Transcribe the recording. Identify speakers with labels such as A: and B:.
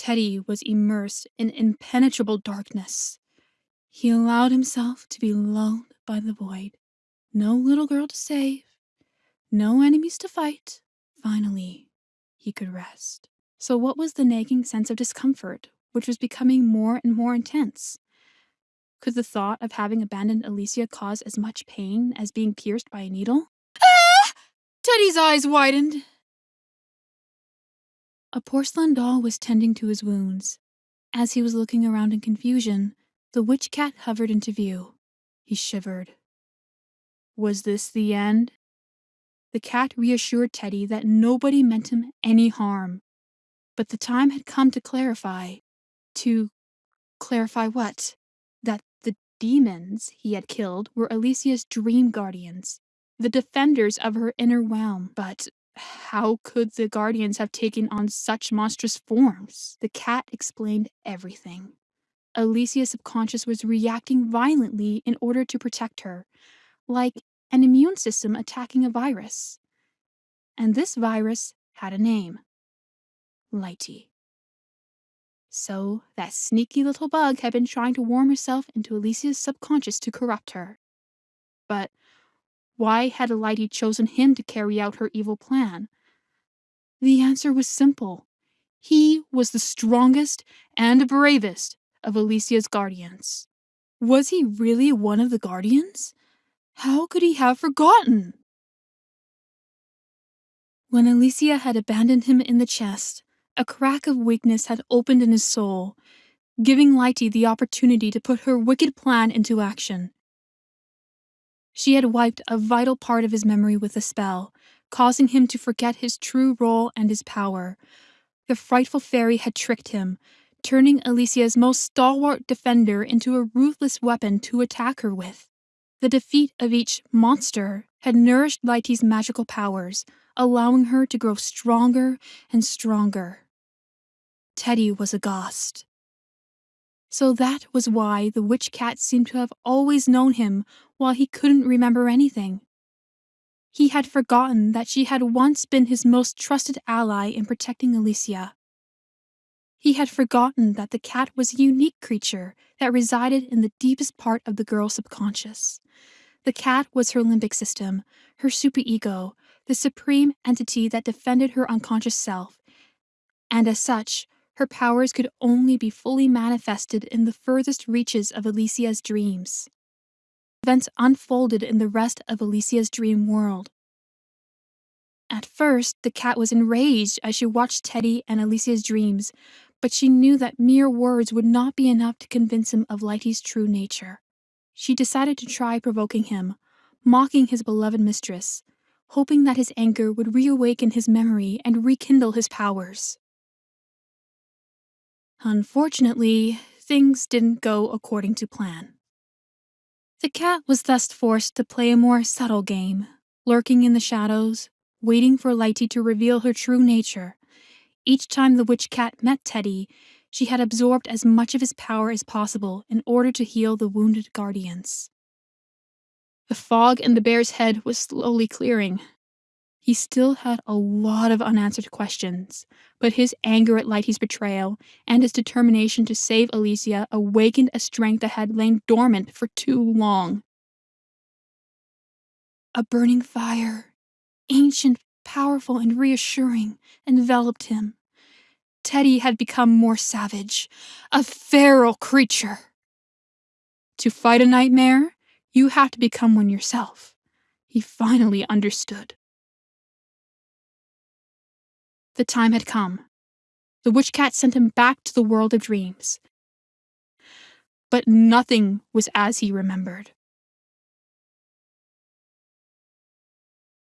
A: Teddy was immersed in impenetrable darkness. He allowed himself to be lulled by the void. No little girl to save, no enemies to fight. Finally, he could rest. So, what was the nagging sense of discomfort, which was becoming more and more intense? Could the thought of having abandoned Alicia cause as much pain as being pierced by a needle? Ah! Teddy's eyes widened. A porcelain doll was tending to his wounds. As he was looking around in confusion, the witch cat hovered into view. He shivered. Was this the end? The cat reassured Teddy that nobody meant him any harm. But the time had come to clarify. To clarify what? That the demons he had killed were Alicia's dream guardians, the defenders of her inner realm. But how could the guardians have taken on such monstrous forms? The cat explained everything. Alicia's subconscious was reacting violently in order to protect her, like an immune system attacking a virus. And this virus had a name Lighty. So that sneaky little bug had been trying to worm herself into Alicia's subconscious to corrupt her. But why had Lighty chosen him to carry out her evil plan? The answer was simple. He was the strongest and bravest of Alicia's guardians. Was he really one of the guardians? How could he have forgotten? When Alicia had abandoned him in the chest, a crack of weakness had opened in his soul, giving Lighty the opportunity to put her wicked plan into action. She had wiped a vital part of his memory with a spell, causing him to forget his true role and his power. The frightful fairy had tricked him, turning Alicia's most stalwart defender into a ruthless weapon to attack her with. The defeat of each monster had nourished Lighty's magical powers, allowing her to grow stronger and stronger. Teddy was aghast. So that was why the witch cat seemed to have always known him while he couldn't remember anything. He had forgotten that she had once been his most trusted ally in protecting Alicia. He had forgotten that the cat was a unique creature that resided in the deepest part of the girl's subconscious. The cat was her limbic system, her superego, the supreme entity that defended her unconscious self, and as such, her powers could only be fully manifested in the furthest reaches of Alicia's dreams. Events unfolded in the rest of Alicia's dream world. At first, the cat was enraged as she watched Teddy and Alicia's dreams, but she knew that mere words would not be enough to convince him of Lighty's true nature. She decided to try provoking him, mocking his beloved mistress, hoping that his anger would reawaken his memory and rekindle his powers. Unfortunately, things didn't go according to plan. The cat was thus forced to play a more subtle game, lurking in the shadows, waiting for Lighty to reveal her true nature. Each time the witch cat met Teddy, she had absorbed as much of his power as possible in order to heal the wounded guardians. The fog in the bear's head was slowly clearing, he still had a lot of unanswered questions, but his anger at Lighty's betrayal and his determination to save Alicia awakened a strength that had lain dormant for too long. A burning fire, ancient, powerful, and reassuring, enveloped him. Teddy had become more savage, a feral creature. To fight a nightmare, you have to become one yourself. He finally understood. The time had come. The witch cat sent him back to the world of dreams. But nothing was as he remembered.